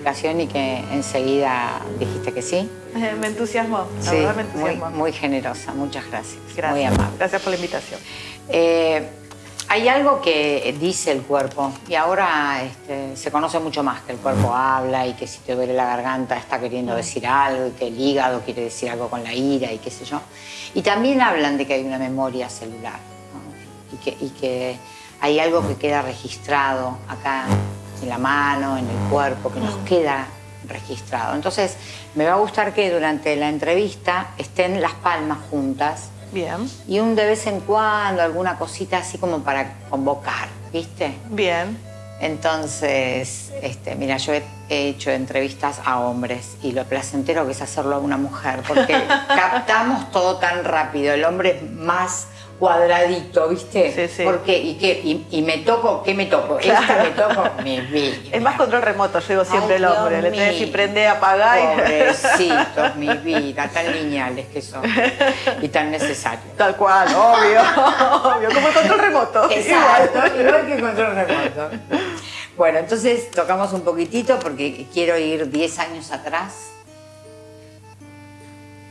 demasiada explicación y que enseguida dijiste que sí. me entusiasmó, la verdad me entusiasmó. Muy, muy, generosa, muchas gracias. Gracias. Muy amable. Gracias por la invitación. Eh, hay algo que dice el cuerpo y ahora este, se conoce mucho más que el cuerpo habla y que si te duele la garganta está queriendo decir algo y que el hígado quiere decir algo con la ira y qué sé yo. Y también hablan de que hay una memoria celular y, que, y que hay algo que queda registrado acá en la mano, en el cuerpo, que nos queda registrado. Entonces, me va a gustar que durante la entrevista estén las palmas juntas. Bien. Y un de vez en cuando, alguna cosita así como para convocar, ¿viste? Bien. Entonces, este, mira, yo he hecho entrevistas a hombres y lo placentero que es hacerlo a una mujer, porque captamos todo tan rápido. El hombre es más cuadradito, ¿viste? Sí, sí. Porque, ¿y qué? Y, me toco, ¿qué me toco? Esta me toco mi vida. Es más control remoto, yo digo siempre el hombre. Le tenés que prender, apagar. Pobrecitos, mi vida, tan lineales que son. Y tan necesarios. Tal cual, obvio, obvio. Como el control remoto. Exacto, igual, que el control remoto. Bueno, entonces tocamos un poquitito porque quiero ir 10 años atrás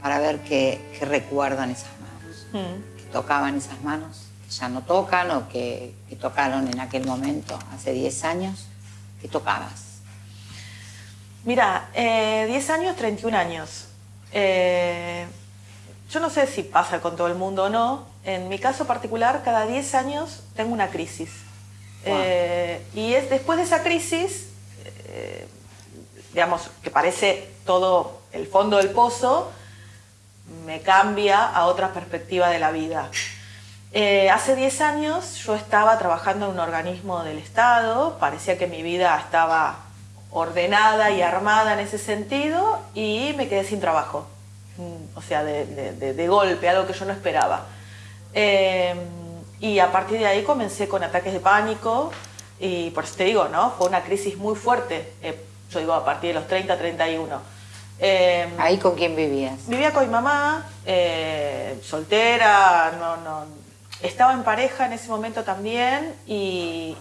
para ver qué, recuerdan esas manos. Mm tocaban esas manos, que ya no tocan o que, tocaron en aquel momento, hace 10 años, ¿qué tocabas? Mira, 10 eh, años, 31 años. Eh, yo no sé si pasa con todo el mundo o no. En mi caso particular, cada 10 años tengo una crisis. Eh, y es después de esa crisis, digamos, que parece todo el fondo del pozo, me cambia a otra perspectiva de la vida. Eh, hace 10 años yo estaba trabajando en un organismo del Estado, parecía que mi vida estaba ordenada y armada en ese sentido y me quedé sin trabajo, mm, o sea, de, golpe, algo que yo no esperaba. Eh, y a partir de ahí comencé con ataques de pánico y por eso te digo, ¿no? Fue una crisis muy fuerte, eh, yo digo a partir de los 30, 31 Em, ¿Ahí con quién vivías? Vivía con mi mamá, eh, soltera, no, no, estaba en pareja en ese momento también y,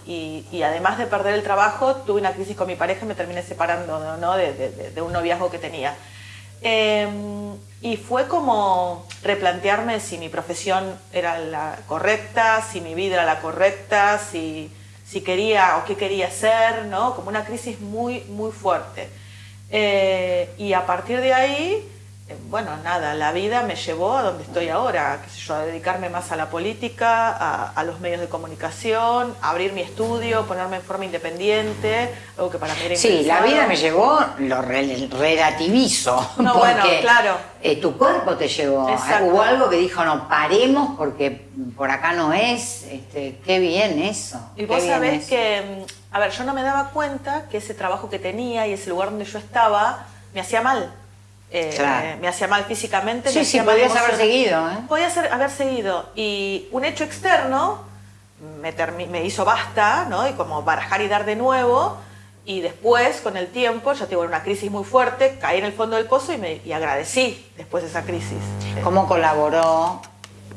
además de perder el trabajo tuve una crisis con mi pareja y me terminé separando ¿no? de, un noviazgo que tenía. Em, y fue como replantearme si mi profesión era la correcta, si mi vida era la correcta, si, si quería o qué quería hacer, ¿no? como una crisis muy, muy fuerte. Eh, y a partir de ahí, eh, bueno, nada, la vida me llevó a donde estoy ahora, qué sé yo, a dedicarme más a la política, a, los medios de comunicación, a abrir mi estudio, ponerme en forma independiente, algo que para mí era Sí, la vida me llevó, lo relativizo, no, bueno, claro. Eh, tu cuerpo te llevó, hubo algo que dijo, no, paremos porque por acá no es, este, qué bien eso. Y vos sabés que a ver, yo no me daba cuenta que ese trabajo que tenía y ese lugar donde yo estaba me hacía mal. Eh, me hacía mal físicamente. Sí, me sí, podías haber seguido. ¿eh? Podía haber seguido. Y un hecho externo me, me, hizo basta, ¿no? Y como barajar y dar de nuevo. Y después, con el tiempo, ya tuve una crisis muy fuerte, caí en el fondo del pozo y, me, y agradecí después de esa crisis. ¿Cómo colaboró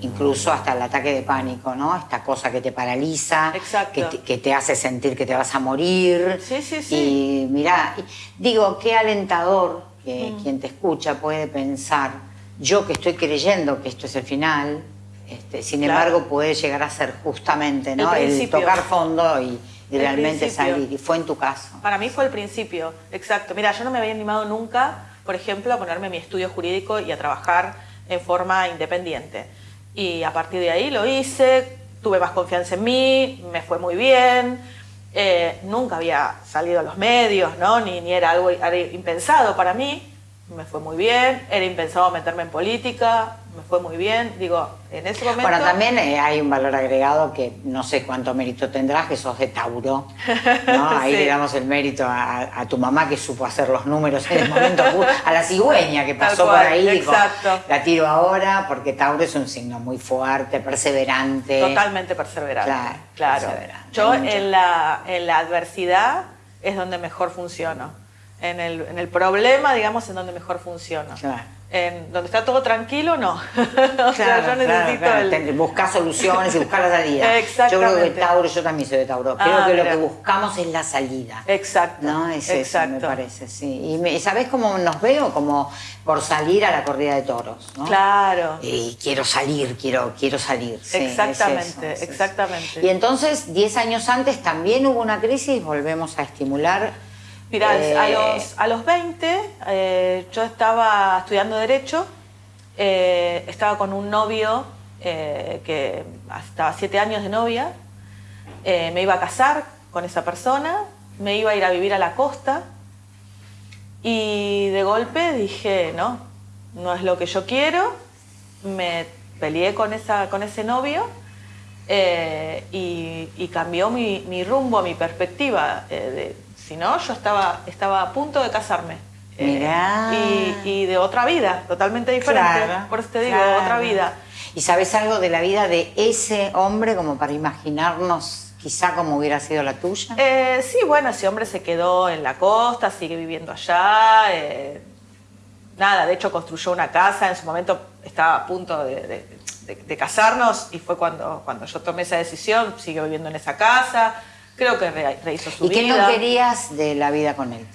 incluso hasta el ataque de pánico, ¿no? Esta cosa que te paraliza, que te, hace sentir que te vas a morir. Sí, sí, sí. Y mira, digo, qué alentador que mm. quien te escucha puede pensar, yo que estoy creyendo que esto es el final, este, sin embargo puede llegar a ser justamente ¿no? el, tocar fondo y, realmente salir. Y fue en tu caso. Para mí fue el principio, exacto. Mira, yo no me había animado nunca, por ejemplo, a ponerme mi estudio jurídico y a trabajar en forma independiente. Y a partir de ahí lo hice, tuve más confianza en mí, me fue muy bien. Eh, nunca había salido a los medios, ¿no? ni, ni era algo impensado para mí. Me fue muy bien, era impensado meterme en política, me fue muy bien. Digo, en ese momento... Bueno, también eh, hay un valor agregado que no sé cuánto mérito tendrás, que sos de Tauro. ¿no? Ahí le damos el mérito a, tu mamá que supo hacer los números en el momento, a la cigüeña que pasó por ahí. Exacto. la tiro ahora porque Tauro es un signo muy fuerte, perseverante. Totalmente perseverante. Claro. Yo en la, en la adversidad es donde mejor funciono. En el, en el problema, digamos, en donde mejor funciona. Claro. En donde está todo tranquilo, no. o sea, yo necesito el... Buscar soluciones y buscar la salida. Exactamente. Yo creo que Tauro, yo también soy de Tauro, creo Ah, que lo que buscamos es la salida. Exacto. ¿No? Es exacto. eso, me parece, sí. Y me- ¿sabés cómo nos veo? Como por salir a la corrida de toros, ¿no? Claro. Y quiero salir, quiero, quiero salir. sí, es Exactamente, eso, es eso. exactamente. Y entonces, 10 años antes también hubo una crisis, volvemos a estimular. Mirá, eh, a, los, a los 20 eh, yo estaba estudiando Derecho, eh, estaba con un novio que estaba siete años de novia, me iba a casar con esa persona, me iba a ir a vivir a la costa y de golpe dije, no, no es lo que yo quiero, me peleé con, esa, con ese novio eh, y, y cambió mi, mi rumbo, mi perspectiva. eh, de- si no, yo estaba, estaba a punto de casarme. eh, y, y de otra vida, totalmente diferente. Claro, Por eso te digo, claro. otra vida. ¿Y sabes algo de la vida de ese hombre como para imaginarnos quizá cómo hubiera sido la tuya? Eh, sí, bueno, ese hombre se quedó en la costa, sigue viviendo allá. eh, nada, de hecho construyó una casa, en su momento estaba a punto de, de- de- de casarnos y fue cuando, cuando yo tomé esa decisión, siguió viviendo en esa casa, creo que re- rehizo su ¿Y qué vida. no querías de la vida con él?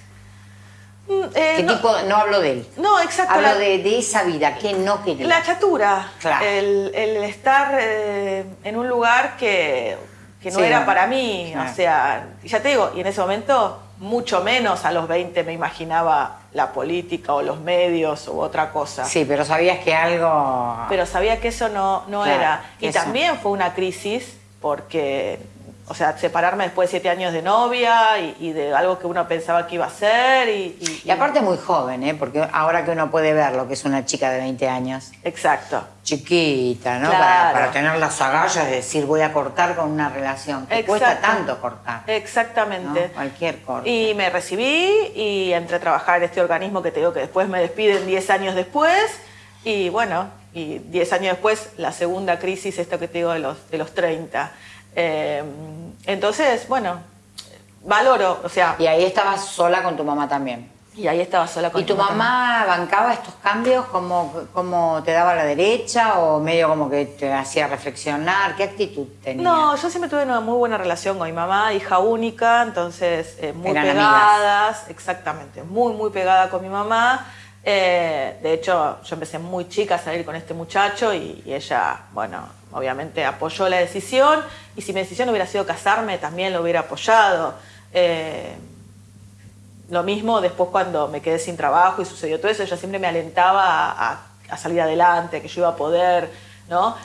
Mm, eh, ¿Qué no, tipo? No hablo de él. no, exacto. Hablo la- de, de esa vida, ¿qué no querías? La chatura, Claro. el, el estar eh, en un lugar que, que no Sí, era para mí, claro. o sea, ya te digo, y en ese momento mucho menos a los 20 me imaginaba la política o los medios u otra cosa. Sí, pero sabías que algo... Pero sabía que eso no, no Claro, era. Y eso. también fue una crisis porque, o sea, separarme después de siete años de novia y, y de algo que uno pensaba que iba a ser. Y, y- Y aparte muy joven, ¿eh? Porque ahora que uno puede ver lo que es una chica de 20 años, Exacto. chiquita, ¿no? Claro. Para, para tener las agallas de decir voy a cortar con una relación. Que cuesta tanto cortar. Exactamente. ¿no? Cualquier corte. Y me recibí y entré a trabajar en este organismo que te digo que después me despiden 10 años después. Y bueno, y 10 años después la segunda crisis, esto que te digo de los, de los 30. Eh, entonces, bueno, valoro, o sea, Y ahí estabas sola con tu mamá también. y ahí estaba sola con ¿Y tu mi mamá bancaba estos cambios? ¿Cómo, cómo te daba la derecha o medio como que te hacía reflexionar? ¿Qué actitud tenía? No, yo siempre tuve una muy buena relación con mi mamá, hija única, entonces eh, muy Eran pegadas, exactamente, muy, muy pegada con mi mamá. Eh, de hecho, yo empecé muy chica a salir con este muchacho y, y ella, bueno, obviamente apoyó la decisión y si mi decisión hubiera sido casarme, también lo hubiera apoyado. Eh, lo mismo después cuando me quedé sin trabajo y sucedió todo eso, ella siempre me alentaba a, a- a salir adelante, que yo iba a poder, ¿no?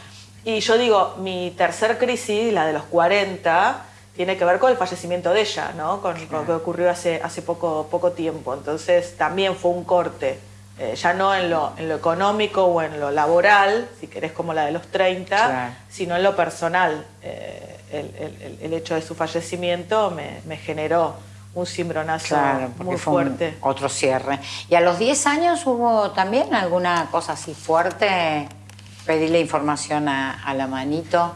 Y yo digo, mi tercer crisis, la de los 40, tiene que ver con el fallecimiento de ella, ¿no? Con, lo que ocurrió hace, hace poco, poco tiempo. Entonces también fue un corte, eh, ya no en lo, en lo económico o en lo laboral, si querés como la de los 30, Claro. sino en lo personal. Eh, el, el- el- hecho de su fallecimiento me, me generó un cimbronazo Claro, muy fuerte. otro cierre. ¿Y a los 10 años hubo también alguna cosa así fuerte? Pedirle información a, a la manito.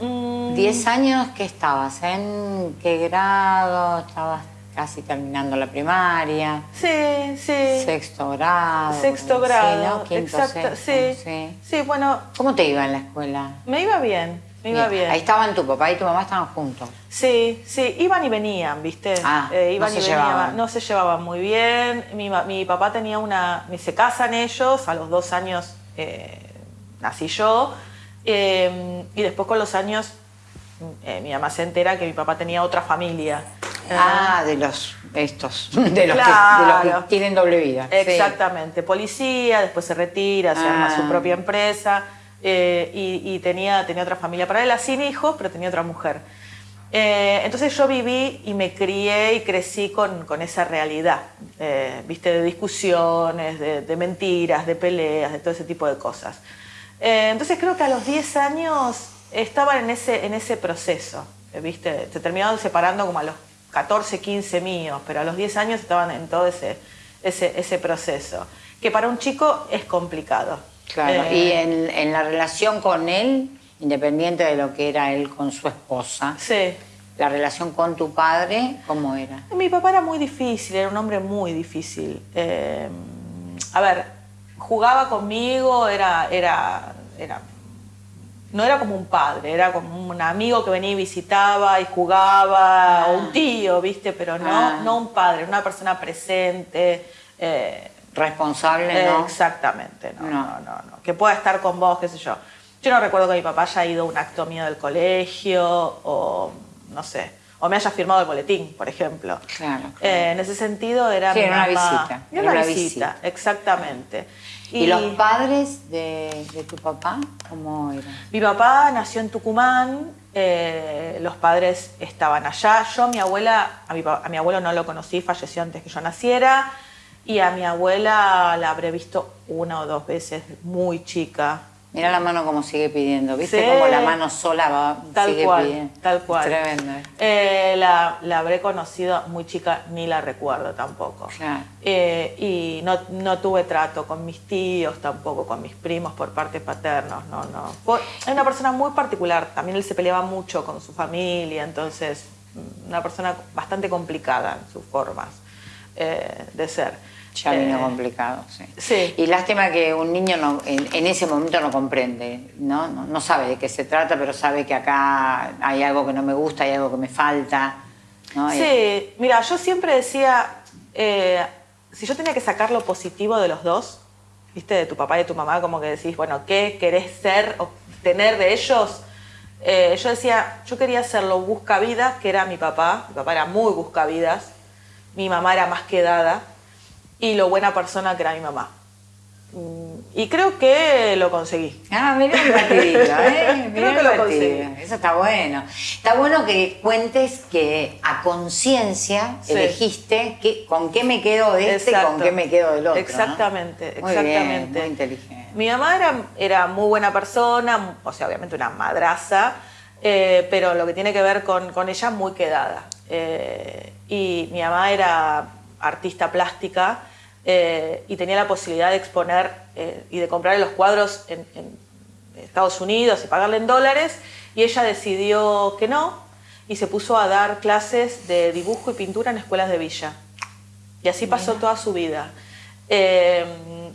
Mm, ¿10 años qué estabas? ¿En qué grado? ¿Estabas casi terminando la primaria? sí, sí. ¿Sexto grado? Sexto Sí, grado. ¿no? Quinto, exacto, sexto, sí, sí. bueno, ¿Cómo te iba en la escuela? me iba bien, me iba bien. Ahí estaban tu papá y tu mamá estaban juntos. Sí, sí, iban y venían, ¿viste? Eh, Ah, iban no y se venían, llevaban. no se llevaban muy bien. Mi, mi papá tenía una. Se casan ellos, a los dos años eh, nací yo. eh, y después con los años eh, mi mamá se entera que mi papá tenía otra familia. Ah, de los estos, de los, que, de los Claro. que tienen doble vida. sí. Exactamente, policía, después se retira, se arma Ah. su propia empresa eh, y, y tenía, tenía otra familia paralela, sin hijos, pero tenía otra mujer. Eh, entonces yo viví y me crié y crecí con, con esa realidad, eh, viste, de discusiones, de, de mentiras, de peleas, de todo ese tipo de cosas. Entonces creo que a los 10 años estaban en ese, en ese proceso, viste, se terminaron separando como a los 14, 15 míos, pero a los 10 años estaban en todo ese, ese, ese proceso, que para un chico es complicado. Claro, Eh, y en, en la relación con él, independiente de lo que era él con su esposa, Sí. la relación con tu padre, ¿cómo era? Mi papá era muy difícil, era un hombre muy difícil. Eh, a ver, jugaba conmigo, era, era, era, no era como un padre, era como un amigo que venía y visitaba y jugaba, o un tío, ¿viste? Pero no, Ah. no un padre, una persona presente. eh, Responsable, eh, ¿no? Exactamente, no, No. no, no, no. Que pueda estar con vos, qué sé yo. Yo no recuerdo que mi papá haya ido a un acto mío del colegio o no sé, o me haya firmado el boletín, por ejemplo. Claro, claro. Eh, en ese sentido era Sí, mi era una mamá. visita, Era una una visita, visita. exactamente. ¿Y, los padres de, de tu papá cómo eran? Mi papá nació en Tucumán, eh, los padres estaban allá. Yo, mi abuela, a mi, a mi abuelo no lo conocí, falleció antes que yo naciera. Y a mi abuela la habré visto una o dos veces, muy chica. Mira la mano como sigue pidiendo, ¿viste? Sí. Como la mano sola va, Tal sigue cual, pidiendo. tal cual. Tremendo. ¿eh? Eh, la, la habré conocido muy chica, ni la recuerdo tampoco. Claro. Eh, y no, no tuve trato con mis tíos tampoco, con mis primos por parte paternos, no, no. Es una persona muy particular, también él se peleaba mucho con su familia, entonces mm, una persona bastante complicada en sus formas eh, de ser. Ya vino Eh, complicado, sí. sí. Y lástima que un niño no, en, en ese momento no comprende, ¿no? ¿no? No sabe de qué se trata, pero sabe que acá hay algo que no me gusta, hay algo que me falta. ¿no? Y- Sí, mira, yo siempre decía, eh, si yo tenía que sacar lo positivo de los dos, viste, de tu papá y de tu mamá, como que decís, bueno, ¿qué querés ser o tener de ellos? Eh, yo decía, yo quería ser lo buscavidas, que era mi papá, mi papá era muy buscavidas, mi mamá era más quedada, y lo buena persona que era mi mamá. Mm, Y creo que lo conseguí. Ah, mirá el batidito, ¿eh? Mirá Creo que lo conseguí. Eso está bueno. Está bueno que cuentes que a conciencia Sí. elegiste que, con qué me quedo de este y con qué me quedo del otro. ¿no? Exactamente, Muy bien, exactamente. muy inteligente. Mi mamá era, era muy buena persona, o sea, obviamente una madraza, eh, pero lo que tiene que ver con, con ella, muy quedada. Eh, y mi mamá era artista plástica eh, y tenía la posibilidad de exponer eh, y de comprarle los cuadros en, en Estados Unidos y pagarle en dólares, y ella decidió que no y se puso a dar clases de dibujo y pintura en escuelas de villa. Y así pasó toda su vida. Eh,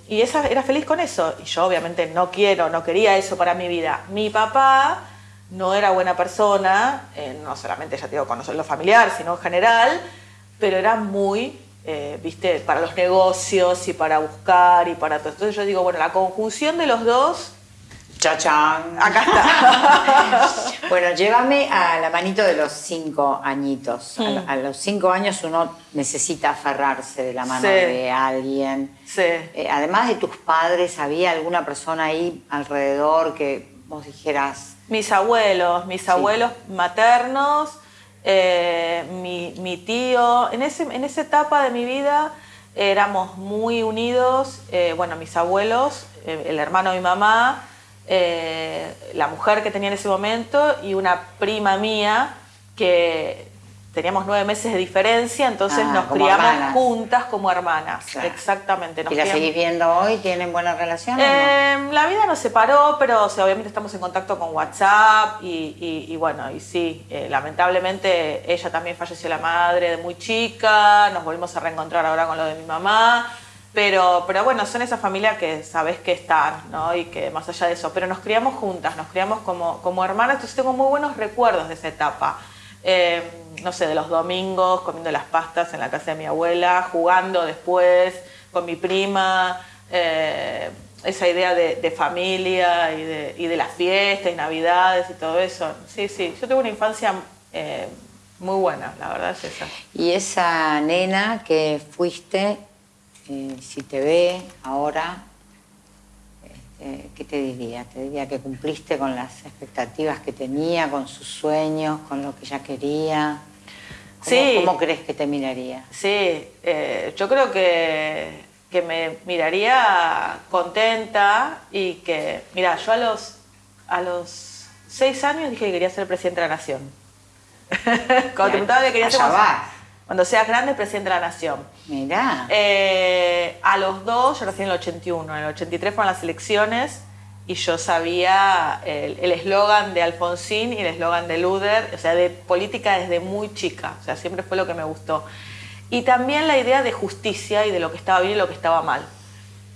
y esa, era feliz con eso. Y yo obviamente no quiero, no quería eso para mi vida. Mi papá no era buena persona, no solamente ya te digo conocer lo familiar, sino en general, pero era muy, eh, viste, para los negocios y para buscar y para todo. Entonces yo digo, bueno, la conjunción de los dos, Chachán. acá está. Bueno, llévame a la manito de los cinco añitos. A, Mm. a los cinco años uno necesita aferrarse de la mano Sí. de alguien. sí. Eh, además de tus padres, ¿había alguna persona ahí alrededor que vos dijeras, Mis abuelos, mis abuelos maternos, eh, mi, mi tío. En, ese, en esa etapa de mi vida éramos muy unidos. eh, bueno, mis abuelos, eh, el hermano de mi mamá, la mujer que tenía en ese momento y una prima mía que teníamos nueve meses de diferencia, entonces Ah, nos criamos hermanas. juntas como hermanas. Claro. Exactamente. nos ¿y la criamos- seguís viendo hoy? ¿Tienen buena relación o no? eh, la vida nos separó, pero o sea, obviamente estamos en contacto con WhatsApp y, y- y bueno, y sí, eh, lamentablemente ella también falleció la madre de muy chica, nos volvimos a reencontrar ahora con lo de mi mamá, pero, pero bueno, son esa familia que sabes que están, ¿no? Y que más allá de eso, pero nos criamos juntas, nos criamos como, como hermanas, entonces tengo muy buenos recuerdos de esa etapa. Eh, no sé, de los domingos comiendo las pastas en la casa de mi abuela, jugando después con mi prima, eh, esa idea de, familia y de, y de las fiestas y navidades y todo eso. Sí, sí, yo tuve una infancia eh, muy buena, la verdad es esa. Y esa nena que fuiste, eh, si te ve ahora, este, ¿qué te diría? Te diría que cumpliste con las expectativas que tenía, con sus sueños, con lo que ella quería. ¿Cómo, Sí. ¿Cómo crees que te miraría? Sí, eh, yo creo que, que me miraría contenta y que, mira, yo a los, a los seis años dije que quería ser presidente de la nación. Cuando te preguntaba que quería ser cuando, seas grande, presidente de la nación. Mirá. Eh, a los dos, yo nací en el 81, en el 83 fueron las elecciones y yo sabía el el eslogan de Alfonsín y el eslogan de Luder, o sea, de política desde muy chica, o sea, siempre fue lo que me gustó. Y también la idea de justicia y de lo que estaba bien y lo que estaba mal.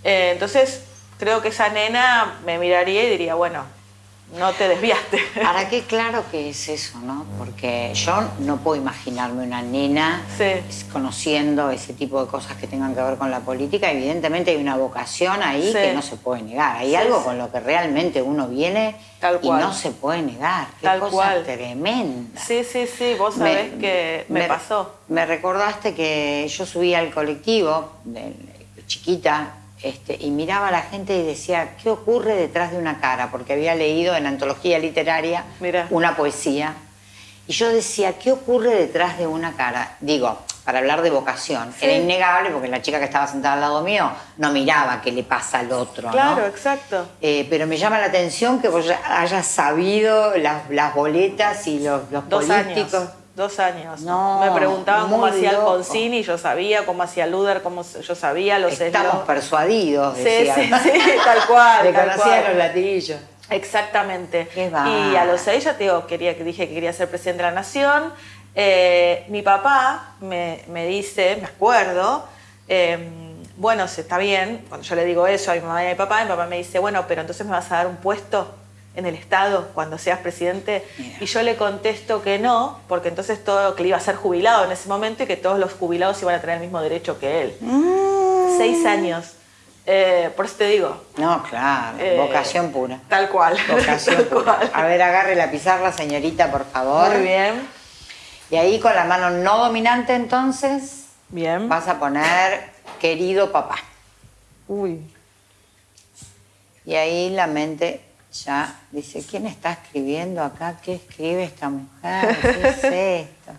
Eh, entonces, creo que esa nena me miraría y diría, bueno, no te desviaste. Ahora qué claro que es eso, ¿no? Porque yo no puedo imaginarme una nena conociendo ese tipo de cosas que tengan que ver con la política. Evidentemente hay una vocación ahí que no se puede negar. Hay algo con lo que realmente uno viene y no se puede negar. Qué Tal cosa cual. tremenda. Sí, sí, sí, vos sabés que me, pasó. Me recordaste que yo subí al colectivo, de, chiquita, este, y miraba a la gente y decía, ¿qué ocurre detrás de una cara? Porque había leído en antología literaria una poesía. Y yo decía, ¿qué ocurre detrás de una cara? Digo, para hablar de vocación. Era innegable porque la chica que estaba sentada al lado mío no miraba qué le pasa al otro. Claro, exacto. Eh, pero me llama la atención que vos hayas sabido las, las boletas y los, los Dos políticos. Años. Dos años. me preguntaban cómo hacía Alfonsín y yo sabía, cómo hacía Luder, cómo yo sabía los Estamos persuadidos, Sí, sí, sí, tal cual. Le tal conocía cual. los latillos. Exactamente. Qué y a los seis ya te digo, quería, dije que quería ser presidente de la nación. Eh, mi papá me, me, dice, me acuerdo, eh, bueno, se está bien, cuando yo le digo eso a mi mamá y a mi papá, mi papá me dice, bueno, pero entonces me vas a dar un puesto en el Estado cuando seas presidente? Mira. Y yo le contesto que no, porque entonces todo, que le iba a ser jubilado en ese momento y que todos los jubilados iban a tener el mismo derecho que él. Mm. Seis años. Eh, por eso te digo. No, claro, eh, vocación pura. Tal cual. Vocación tal pura. Cual. A ver, agarre la pizarra, señorita, por favor. Muy bien. Y ahí con la mano no dominante, entonces, bien. vas a poner querido papá. Uy. Y ahí la mente ya dice, ¿quién está escribiendo acá? ¿Qué escribe esta mujer? ¿Qué es esto?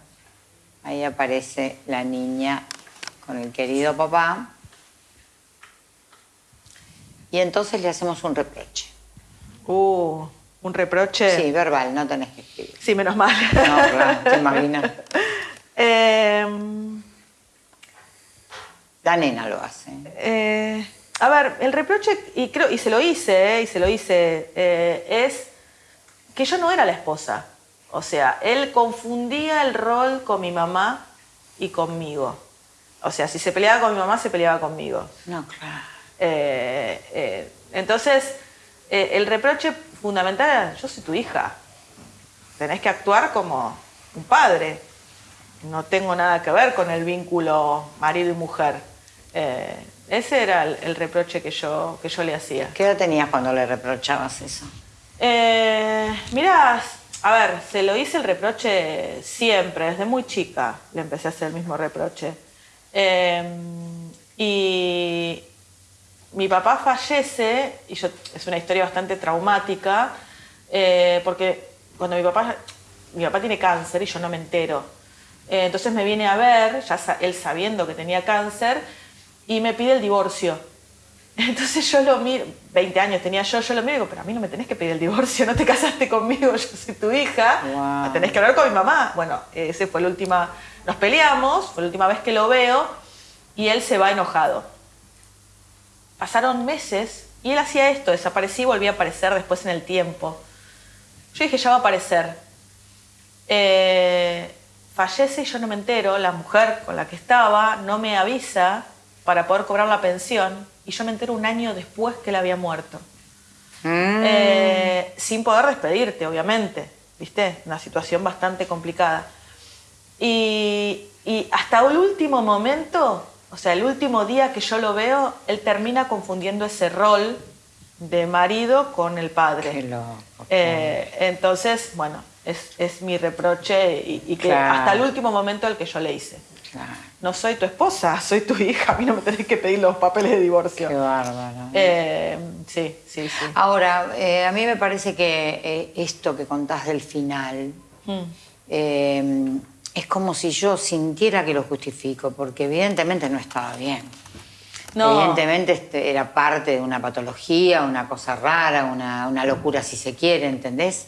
Ahí aparece la niña con el querido papá. Y entonces le hacemos un reproche. Uh, ¿un reproche? Sí, verbal, no tenés que escribir. Sí, menos mal. No, claro, te imaginas. eh, la nena lo hace. Eh, a ver, el reproche, y creo, y se lo hice, eh, y se lo hice, eh, es que yo no era la esposa. O sea, él confundía el rol con mi mamá y conmigo. O sea, si se peleaba con mi mamá, se peleaba conmigo. No, claro. Eh, entonces, el reproche fundamental era, yo soy tu hija. Tenés que actuar como un padre. No tengo nada que ver con el vínculo marido y mujer. Ese era el, el, reproche que yo, que yo le hacía. ¿Qué edad tenías cuando le reprochabas eso? Eh, mirá, a ver, se lo hice el reproche siempre, desde muy chica le empecé a hacer el mismo reproche. Eh, y mi papá fallece, y yo, es una historia bastante traumática, eh, porque cuando mi papá, mi papá tiene cáncer y yo no me entero. Eh, entonces me viene a ver, ya él sabiendo que tenía cáncer, y me pide el divorcio. Entonces yo lo miro, 20 años tenía yo, yo lo miro y digo, pero a mí no me tenés que pedir el divorcio, no te casaste conmigo, yo soy tu hija, wow. tenés que hablar con mi mamá. Bueno, ese fue la última, nos peleamos, fue la última vez que lo veo, y él se va enojado. Pasaron meses y él hacía esto, desaparecía y volvía a aparecer después en el tiempo. Yo dije, ya va a aparecer. Eh, fallece y yo no me entero, la mujer con la que estaba no me avisa para poder cobrar la pensión y yo me entero un año después que él había muerto. Mm. Eh, sin poder despedirte, obviamente, ¿viste? Una situación bastante complicada. Y, y hasta el último momento o sea, el último día que yo lo veo, él termina confundiendo ese rol de marido con el padre. Qué loco, eh, entonces, bueno, es, es mi reproche y, y que Claro. hasta el último momento el que yo le hice. Claro, No soy tu esposa, soy tu hija, a mí no me tenés que pedir los papeles de divorcio. qué bárbaro. Eh, sí, sí, sí. Ahora, eh, a mí me parece que eh, esto que contás del final Mm. es como si yo sintiera que lo justifico, porque evidentemente no estaba bien. No. Evidentemente este, era parte de una patología, una cosa rara, una, una locura si se quiere, ¿entendés?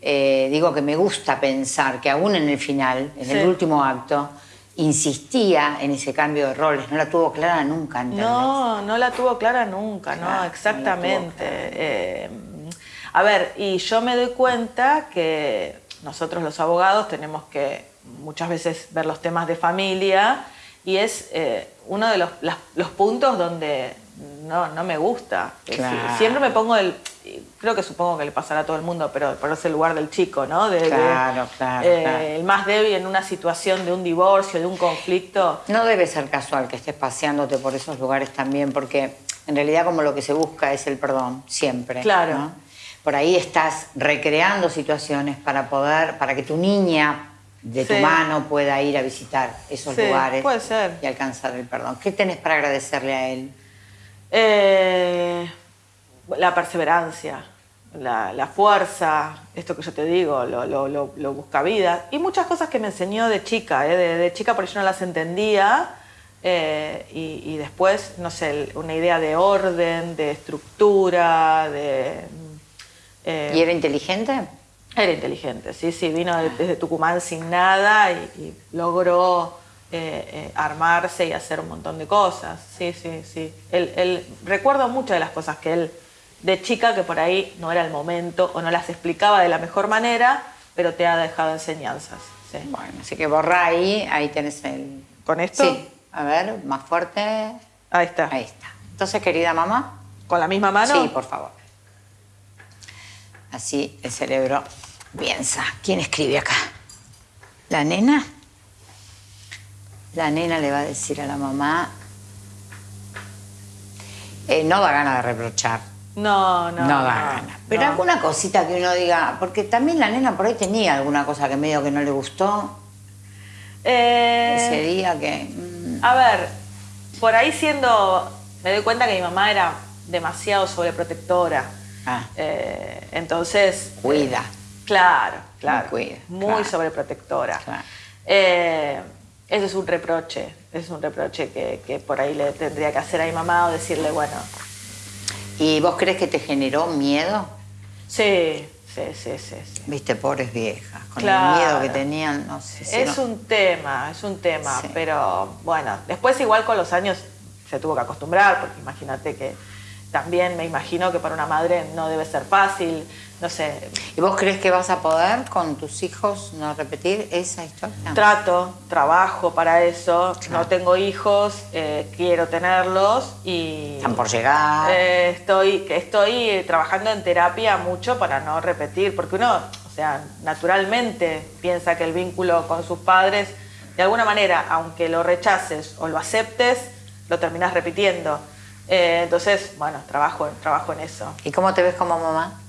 Digo que me gusta pensar que aún en el final, en Sí. el último acto, insistía en ese cambio de roles, no la tuvo clara nunca, ¿entendés? No, no la tuvo clara nunca, Claro, no, exactamente. Eh, a ver, y yo me doy cuenta que nosotros los abogados tenemos que muchas veces ver los temas de familia y es eh, uno de los, las- los puntos donde, no, no me gusta. Decir. Siempre me pongo el, creo que supongo que le pasará a todo el mundo, pero ponerse el lugar del chico, ¿no? De- de, Claro, claro, eh, claro. El más débil en una situación de un divorcio, de un conflicto. No debe ser casual que estés paseándote por esos lugares también, porque en realidad como lo que se busca es el perdón, siempre. Claro. ¿no? Por ahí estás recreando situaciones para poder, para que tu niña de tu mano pueda ir a visitar esos Sí, lugares puede ser. y alcanzar el perdón. ¿Qué tenés para agradecerle a él? Eh, la perseverancia, la, la fuerza, esto que yo te digo, lo, lo, lo, lo busca vida. Y muchas cosas que me enseñó de chica, ¿eh? de, de chica por yo no las entendía. eh, y, y después, no sé, una idea de orden, de estructura, de... eh, ¿Y era inteligente? era inteligente, sí, sí, vino de- desde Tucumán sin nada y, y logró eh, eh, armarse y hacer un montón de cosas, sí, sí, sí. Él, él- recuerdo muchas de las cosas que él, de chica, que por ahí no era el momento o no las explicaba de la mejor manera, pero te ha dejado enseñanzas. sí. Bueno, así que borra ahí, ahí tenés el... ¿Con esto? Sí, a ver, más fuerte. Ahí está. Ahí está. Entonces, querida mamá, ¿Con la misma mano? Sí, por favor. Así el cerebro piensa. ¿Quién escribe acá? ¿La nena? La nena le va a decir a la mamá. eh, no da ganas de reprochar. No, no. No, da ganas. Pero no. alguna cosita que uno diga. Porque también la nena por ahí tenía alguna cosa que medio que no le gustó Eh, ese día que. mm, A ver, por ahí siendo, me doy cuenta que mi mamá era demasiado sobreprotectora. ah, Eh, entonces... Cuida. claro, claro. Muy cuida, Muy claro. sobreprotectora. Claro. Ese es un reproche, es un reproche que, que por ahí le tendría que hacer a mi mamá o decirle, bueno, ¿Y vos crees que te generó miedo? sí, sí, sí, sí. sí. Viste, pobres viejas, con Claro. el miedo que tenían, no sé si Es no- un tema, es un tema, Sí. pero bueno, después igual con los años se tuvo que acostumbrar, porque imagínate que también me imagino que para una madre no debe ser fácil, no sé, ¿Y vos crees que vas a poder con tus hijos no repetir esa historia? trato, trabajo para eso, Claro. no tengo hijos, eh, quiero tenerlos y Están por llegar. eh, estoy, estoy trabajando en terapia mucho para no repetir, porque uno, o sea, naturalmente piensa que el vínculo con sus padres, de alguna manera, aunque lo rechaces o lo aceptes, lo terminas repitiendo. Eh, entonces, bueno, trabajo, trabajo en eso. ¿Y cómo te ves como mamá?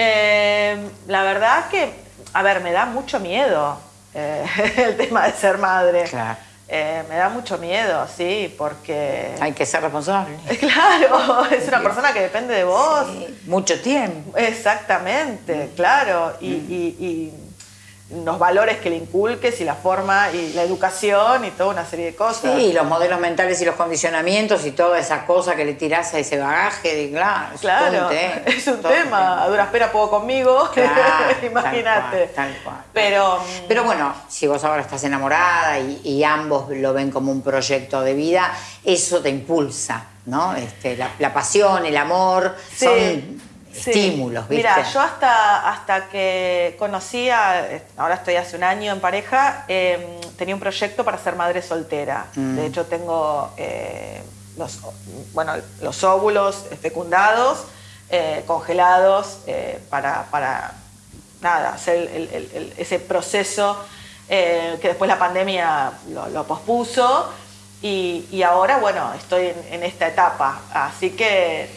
Eh, la verdad que, a ver, me da mucho miedo eh, el tema de ser madre. Claro. Eh, me da mucho miedo, sí, porque... Hay que ser responsable. Claro, es una persona que depende de vos. Sí, Mucho tiempo. Exactamente, claro. Y, y- y los valores que le inculques y la forma y la educación y toda una serie de cosas. Sí, los modelos mentales y los condicionamientos y toda esa cosa que le tirás a ese bagaje, de, claro, es Claro, un tema, es un un tema. A duras penas puedo conmigo. Claro, Imagínate. Tal cual, tal cual. Pero, Pero bueno, si vos ahora estás enamorada y, y ambos lo ven como un proyecto de vida, eso te impulsa, ¿no? Este, la, la pasión, el amor, Sí, son sí. estímulos, ¿viste? Mira, yo hasta, hasta que conocía, ahora estoy hace un año en pareja, eh, tenía un proyecto para ser madre soltera. Mm. De hecho, tengo eh, los, bueno, los óvulos fecundados, eh, congelados, eh, para, para nada, hacer el- el- el- ese proceso que después la pandemia lo, lo pospuso. Y, y ahora, bueno, estoy en, en esta etapa. Así que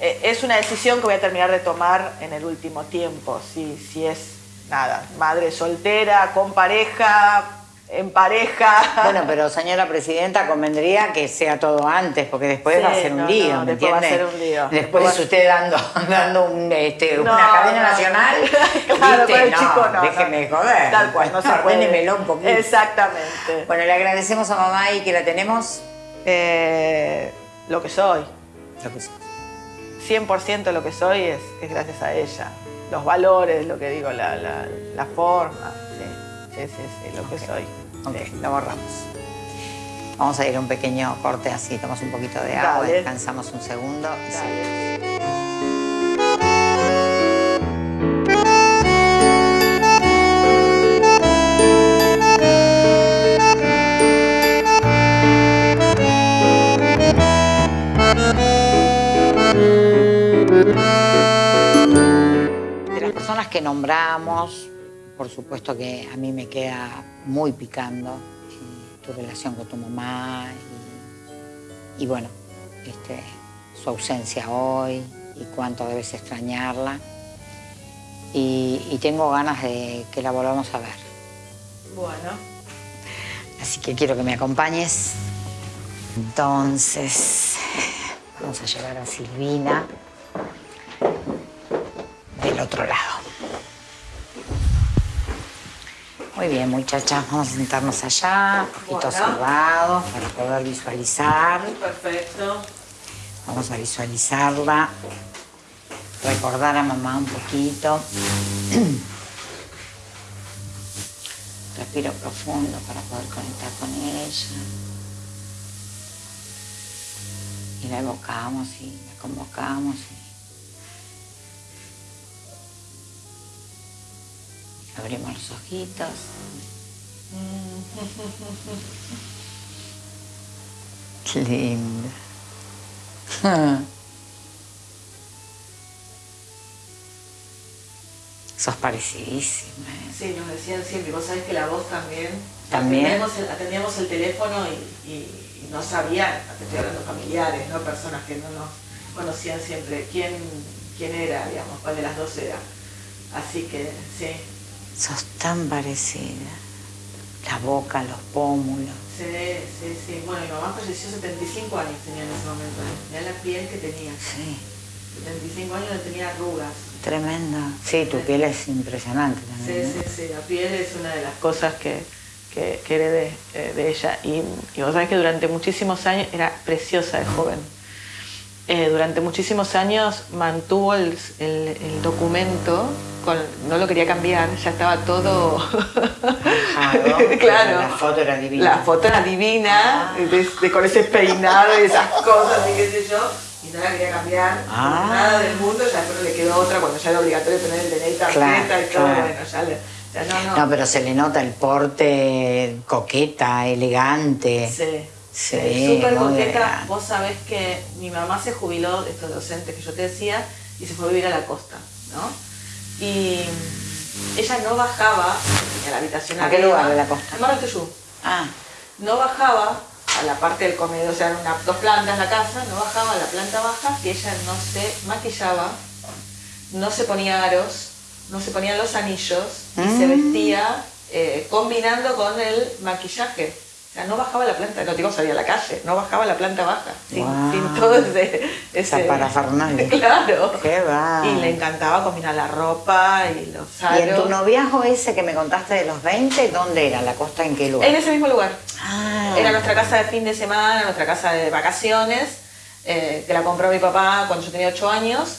es una decisión que voy a terminar de tomar en el último tiempo. Si, si es, nada, madre soltera, con pareja, en pareja. Bueno, pero señora presidenta, convendría que sea todo antes, porque después Sí, va a ser un no, lío, no, ¿me después va a ser un lío. Después usted dando, dando un, este, No, una cadena nacional. Claro, con el no, chico no. déjeme joder. Tal cual, no se puede. Un poquito. Exactamente. Bueno, le agradecemos a mamá y que la tenemos. Eh, lo que soy. Lo que sea. 100% lo que soy es, es gracias a ella. Los valores, lo que digo, la, la, la forma. Sí, sí, sí, sí, lo que soy. Ok, Sí. lo borramos. Vamos a ir a un pequeño corte así, tomamos un poquito de agua, Dale. descansamos un segundo y Dale. seguimos. Hablamos. Por supuesto que a mí me queda muy picando tu relación con tu mamá y, bueno, este, su ausencia hoy y cuánto debes extrañarla. Y, tengo ganas de que la volvamos a ver. Bueno. Así que quiero que me acompañes. Entonces, vamos a llevar a Silvina del otro lado. Muy bien, muchachas, vamos a sentarnos allá, un poquito cerrados para poder visualizar. Perfecto. Vamos a visualizarla, recordar a mamá un poquito. Respiro profundo para poder conectar con ella. Y la evocamos y la convocamos. Abrimos los ojitos. Qué lindo. Sos parecidísima. ¿eh? Sí, nos decían siempre. Vos sabés que la voz también. También. Atendíamos el, teléfono y, no sabían, estoy hablando familiares, ¿no? personas que no nos conocían siempre quién, quién era, digamos, cuál de las dos era. Así que sí, Sos tan parecida. La boca, los pómulos. Sí, sí, sí. Bueno, mi mamá falleció 75 años tenía en ese momento. Mirá la piel que tenía. Sí. 75 años no tenía arrugas. Tremenda. Sí, tu piel es impresionante también. Sí, sí, sí. La piel es una de las cosas que, que, heredé eh, de ella. Y, y vos sabés que durante muchísimos años era preciosa de joven. Eh, durante muchísimos años mantuvo el, documento, no lo quería cambiar, ya estaba todo... claro. La foto era divina. La foto era divina, ah. con ese peinado y esas cosas y qué sé yo, y no la quería cambiar, ah. nada del mundo, ya después le quedó otra cuando ya era obligatorio tener el DNI tarjeta y todo, bueno, ya le... no, no, pero se le nota el porte coqueta, elegante. Sí. Sí, súper coqueta. Vos sabés que mi mamá se jubiló de estos docentes que yo te decía y se fue a vivir a la costa, ¿no? Y ella no bajaba a la habitación ¿A qué lugar de la costa? En Mar Ah. No bajaba a la parte del comedor, o sea, eran dos plantas la casa, no bajaba a la planta baja si ella no se maquillaba, no se ponía aros, no se ponían los anillos y se mm. vestía eh, combinando con el maquillaje no bajaba la planta, no digo salía a la calle, no bajaba la planta baja, sin, todo ese... ese parafernalia. Claro. Qué va. Y le encantaba combinar la ropa y los aros. ¿Y en tu noviazgo ese que me contaste de los 20, dónde era? ¿La costa en qué lugar? En ese mismo lugar. Ah. Era nuestra casa de fin de semana, nuestra casa de vacaciones, eh, que la compró mi papá cuando yo tenía 8 años.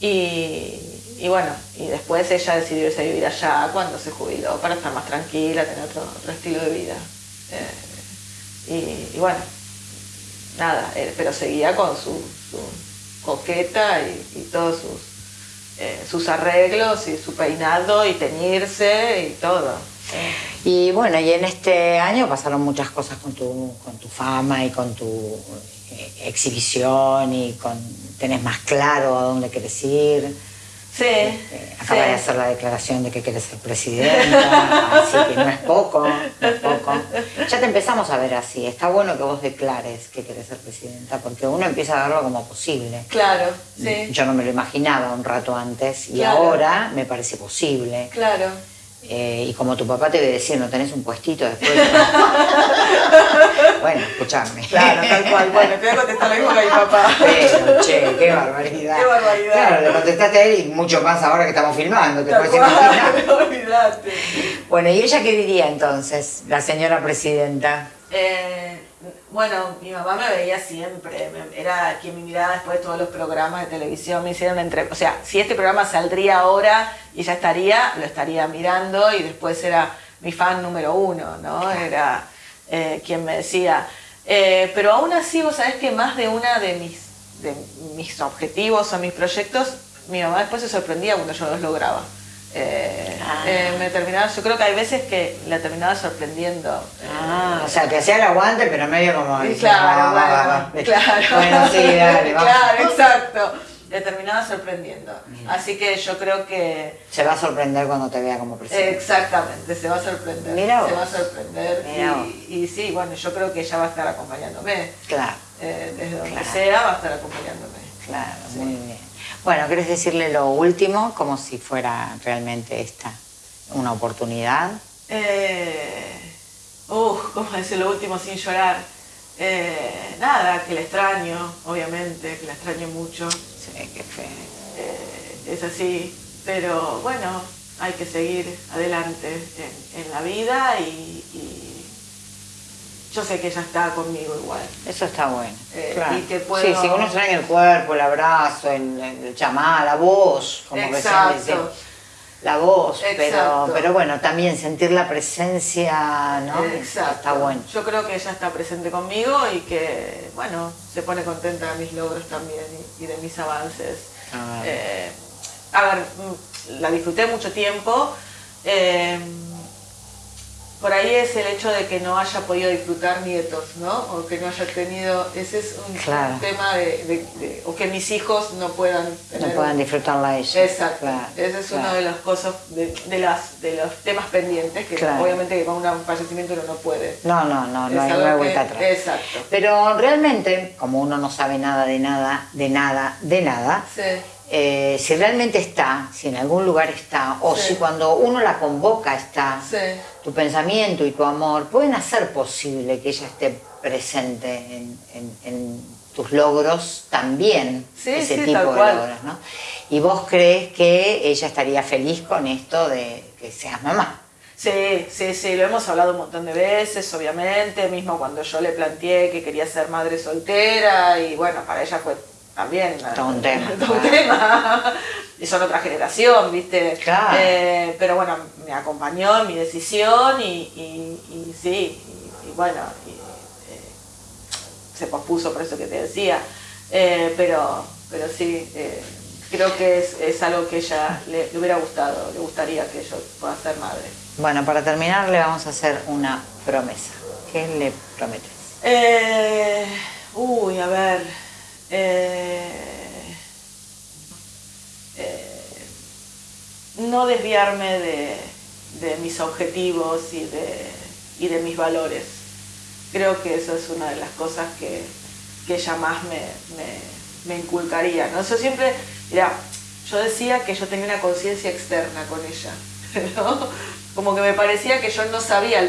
Y, bueno, y después ella decidió irse a vivir allá cuando se jubiló para estar más tranquila, tener otro, estilo de vida. Eh, y, bueno, nada, eh, pero seguía con su, coqueta y, todos sus, eh, sus arreglos y su peinado y teñirse y todo. Y bueno, y en este año pasaron muchas cosas con tu, con tu fama y con tu eh, exhibición y con tenés más claro a dónde querés ir. Sí. Este, acaba de hacer la declaración de que quieres ser presidenta, así que no es poco, no es poco. Ya te empezamos a ver así. Está bueno que vos declares que quieres ser presidenta, porque uno empieza a verlo como posible. Claro, sí. Yo no me lo imaginaba un rato antes y ahora me parece posible. Claro. Eh, y como tu papá te debe decir, no tenés un puestito después. bueno, escuchame. Claro, tal cual. Bueno, te voy a contestar lo mismo que a mi papá. Pero, che, qué barbaridad. Qué barbaridad. Claro, le contestaste a él y mucho más ahora que estamos filmando. Te puedes imaginar. olvidate. Bueno, ¿y ella qué diría entonces, la señora presidenta? Eh, bueno, mi mamá me veía siempre, era quien me miraba después de todos los programas de televisión, me hicieron entre, o sea, si este programa saldría ahora y ya estaría, lo estaría mirando y después era mi fan número uno, ¿no? Era eh, quien me decía, eh, pero aún así vos sabés que más de una de mis, de mis objetivos o mis proyectos, mi mamá después se sorprendía cuando yo los lograba. Eh, ah. eh, me terminaba, yo creo que hay veces que la terminaba sorprendiendo. Ah, o sea, que hacía el aguante, pero medio como... claro, bueno, claro. Bueno, sí, dale, Claro, exacto. le terminaba sorprendiendo. Así que yo creo que... Se va a sorprender cuando te vea como presidente. Exactamente, se va a sorprender. Mira se va a sorprender. Y, y, sí, bueno, yo creo que ella va a estar acompañándome. Claro. Eh, desde donde sea va a estar acompañándome. Claro, muy bien. Bueno, ¿querés decirle lo último? Como si fuera realmente esta una oportunidad. Eh, uh, ¿cómo decir lo último sin llorar? Eh, nada, que la extraño, obviamente, que la extraño mucho. Sí, qué fe. Eh, es así, pero bueno, hay que seguir adelante en, la vida y, yo sé que ella está conmigo igual. Eso está bueno. Eh, y que puedo... Sí, si uno extraña el cuerpo, el abrazo, el, el llamar, la voz, como Exacto la voz, pero, pero bueno, también sentir la presencia, ¿no? Exacto. Está bueno. Yo creo que ella está presente conmigo y que, bueno, se pone contenta de mis logros también y, de mis avances. Ah. Eh, a ver, mm, la disfruté mucho tiempo. Eh, por ahí es el hecho de que no haya podido disfrutar nietos, ¿no? O que no haya tenido, ese es un, tema de, o que mis hijos no puedan tener, no puedan disfrutarla a ella. Exacto, ese es uno de los cosas, de, las, de los temas pendientes, que obviamente que con un fallecimiento uno no puede. No, no, no, no hay, vuelta atrás. Exacto. Pero realmente, como uno no sabe nada de nada, de nada, de nada, sí eh, si realmente está, si en algún lugar está, o si cuando uno la convoca está, tu pensamiento y tu amor pueden hacer posible que ella esté presente en, tus logros también, ese tipo de logros, ¿no? Y vos crees que ella estaría feliz con esto de que seas mamá. Sí, sí, sí, lo hemos hablado un montón de veces, obviamente, mismo cuando yo le planteé que quería ser madre soltera y bueno, para ella fue también. Todo un tema. un tema. y son otra generación, ¿viste? Claro. Eh, pero bueno, me acompañó en mi decisión y, y, sí, y, bueno, eh, se pospuso por eso que te decía. Eh, pero, pero sí, creo que es, es, algo que ella le, le, hubiera gustado, le gustaría que yo pueda ser madre. Bueno, para terminar le vamos a hacer una promesa. ¿Qué le prometes? uy, a ver. Eh, eh, no desviarme de, mis objetivos y de, de, mis valores. Creo que eso es una de las cosas que, que ella más me, inculcaría. ¿no? Eso siempre, mira, yo decía que yo tenía una conciencia externa con ella, como que me parecía que yo no sabía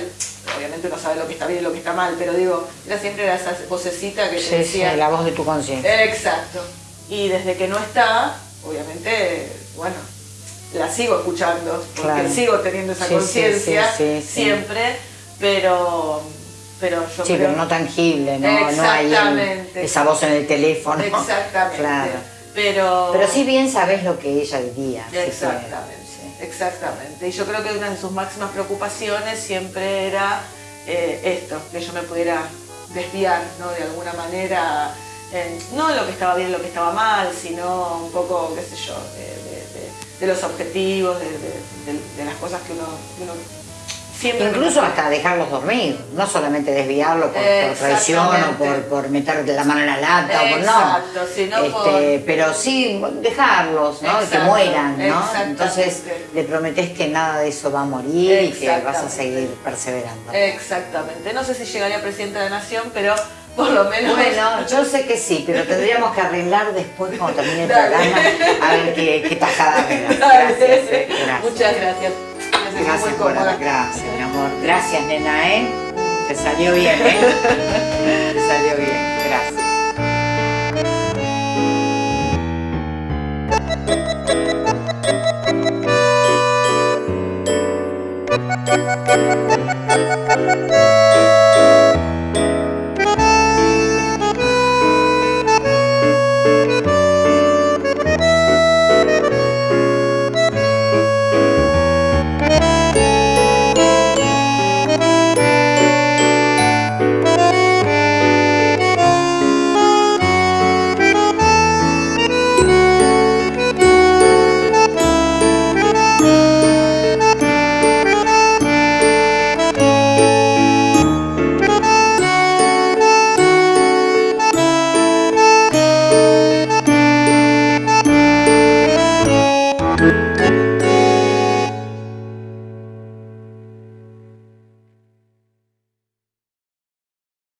obviamente no sabe lo que está bien y lo que está mal, pero digo, era siempre esa vocecita que te decía... Sí, la voz de tu conciencia. Exacto. Y desde que no está, obviamente, bueno, la sigo escuchando, porque sigo teniendo esa conciencia siempre, pero pero yo sí, pero no tangible, no, no hay esa voz en el teléfono. Exactamente. Claro. Pero, pero sí bien sabes lo que ella diría. Exactamente. Exactamente. Y yo creo que una de sus máximas preocupaciones siempre era eh, esto, que yo me pudiera desviar ¿no? de alguna manera, no lo que estaba bien, lo que estaba mal, sino un poco, qué sé yo, de, los objetivos, de, las cosas que uno Incluso hasta dejarlos dormir, no solamente desviarlo por, traición o por, por meter la mano en la lata o por no. Este, pero sí dejarlos, ¿no? que mueran, ¿no? Entonces le prometes que nada de eso va a morir y que vas a seguir perseverando. Exactamente. No sé si llegaría presidente de la nación, pero por lo menos. Bueno, yo sé que sí, pero tendríamos que arreglar después cuando termine el programa a ver qué, qué tajada Gracias, eh, gracias. Muchas gracias. Gracias, por gracias, mi amor. Gracias, nena, ¿eh? Te salió bien, ¿eh? Te salió bien. Gracias.